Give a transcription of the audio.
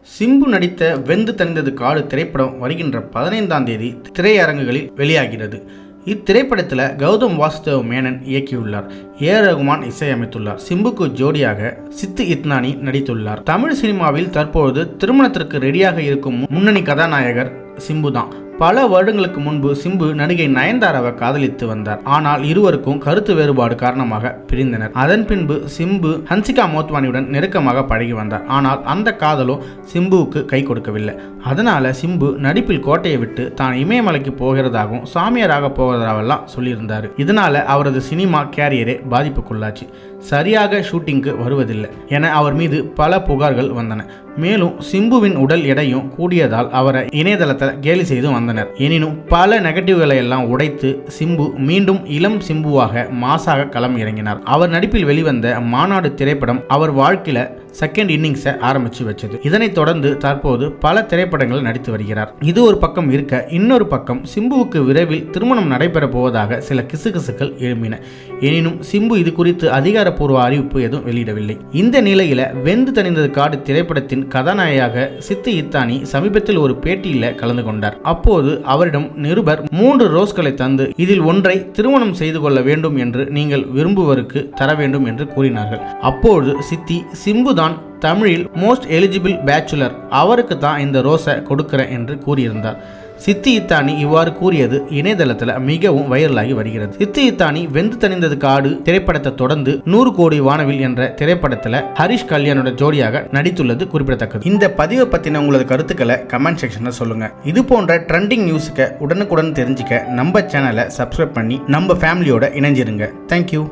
சிம்பு நடித்த வெந்து தணிந்தது காடு திரைப்படம் வருகின்ற பதினைந்தாம் தேதி திரையரங்குகளில் வெளியாகிறது. இத்திரைப்படத்தில் கௌதம் வாசுதேவ் மேனன் இயக்கியுள்ளார். ஏ. ரகுமான் இசையமைத்துள்ளார். சிம்புக்கு ஜோடியாக சித்து இத்னானி நடித்துள்ளார். தமிழ் சினிமாவில் தற்பொழுது திருமணத்திற்கு ரெடியாக இருக்கும் முன்னணி கதாநாயகர் சிம்பு தான் பல வருடங்களுக்கு முன்பு சிம்பு நடிகை நயன்தாராவை காதலித்து வந்தார். ஆனால் இருவருக்கும் கருத்து வேறுபாடு காரணமாக பிரிந்தனர். அதன் பின்பு சிம்பு ஹன்சிகா மோத்வானியுடன் நெருக்கமாக பழகி வந்தார். ஆனால் அந்த காதலோ சிம்புவுக்கு கை கொடுக்கவில்லை. அதனால சிம்பு நடிப்பில் கோட்டையை விட்டு தான் இமயமலைக்கு போகிறதாகவும் சாமியாராக போகிறதாவெல்லாம் சொல்லியிருந்தார். இதனால அவரது சினிமா கேரியரே பாதிப்புக்குள்ளாச்சு. சரியாக ஷூட்டிங்க்கு வருவதில்லை என அவர் மீது பல புகார்கள் வந்தன. மேலும் சிம்புவின் உடல் எடையும் கூடியதால் அவரை இணையதளத்தில் கேலி செய்து வந்தனர். எனினும் பல நெகட்டிவ்களை எல்லாம் உடைத்து சிம்பு மீண்டும் இளம் சிம்புவாக மாசாக களம் இறங்கினார். அவர் நடிப்பில் வெளிவந்த மாநாடு திரைப்படம் அவர் வாழ்க்கையில செகண்ட் இன்னிங்ஸை ஆரம்பித்து வச்சது. இதனைத் தொடர்ந்து தற்போது பல திரைப்படங்கள் நடித்து வருகிறார். இது ஒரு பக்கம் இருக்க இன்னொரு பக்கம் சிம்புவுக்கு விரைவில் திருமணம் நடைபெற போவதாக சில கிசுகிசுக்கள் எழும்பின. எனினும் சிம்பு இது குறித்து அதிகாரப்பூர்வ அறிவிப்பு எதுவும் வெளியிடவில்லை. இந்த நிலையில வெந்து தணிந்தது காடு திரைப்படத்தின் கதாநாயகியாக சித்து இத்தானி சமீபத்தில் ஒரு பேட்டியில் கலந்து கொண்டார். அப்போது அவரிடம் நிருபர் மூன்று ரோஸ்களை தந்து இதில் ஒன்றை திருமணம் செய்து கொள்ள வேண்டும் என்று நீங்கள் விரும்புவருக்கு தர வேண்டும் என்று கூறினார்கள். அப்போது சித்தி சிம்பு தமிழில் மோஸ்ட் எலிஜிபிள் பேச்சுலர் அவருக்கு தான் இந்த ரோஸை கொடுக்கிறேன் என்று கூறியிருந்தார். சித்தி இத்தானி இவ்வாறு கூறியது இணையதளத்தில் மிகவும் வைரலாகி வருகிறது. சித்தி இத்தானி வெந்து தணிந்தது காடு திரைப்படத்தை தொடர்ந்து நூறு கோடி வானவில் என்ற திரைப்படத்தில் ஹரிஷ் கல்யாணோட ஜோடியாக நடித்துள்ளது குறிப்பிடத்தக்கது. இந்த பதிவை பற்றின உங்களது கருத்துக்களை கமெண்ட் செக்ஷனில் சொல்லுங்க. இது போன்ற ட்ரெண்டிங் நியூஸுக்கு உடனுக்குடன் தெரிஞ்சுக்க நம்ம சேனலை சப்ஸ்கிரைப் பண்ணி நம்ம ஃபேமிலியோட இணைஞ்சிருங்க. தேங்க்யூ